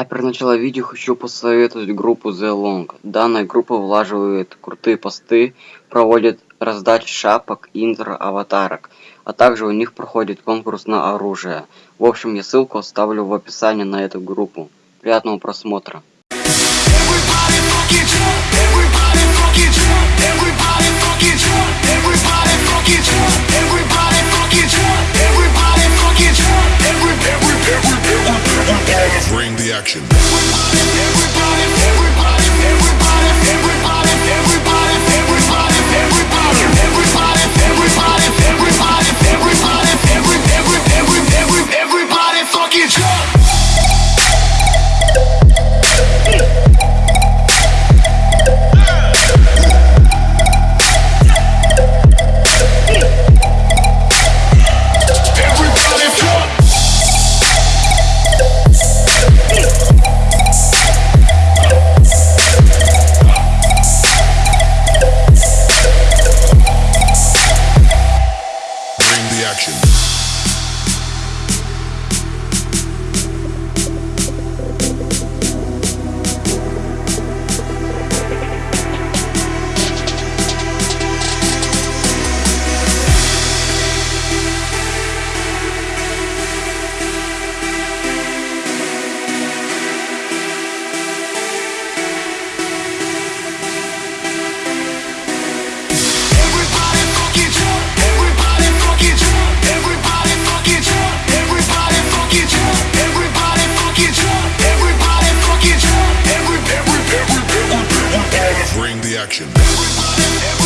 А перед началом видео хочу посоветовать группу The Long. Данная группа влаживает крутые посты, проводит раздачи шапок, интро, аватарок. А также у них проходит конкурс на оружие. В общем, я ссылку оставлю в описании на эту группу. Приятного просмотра. Everybody everybody action.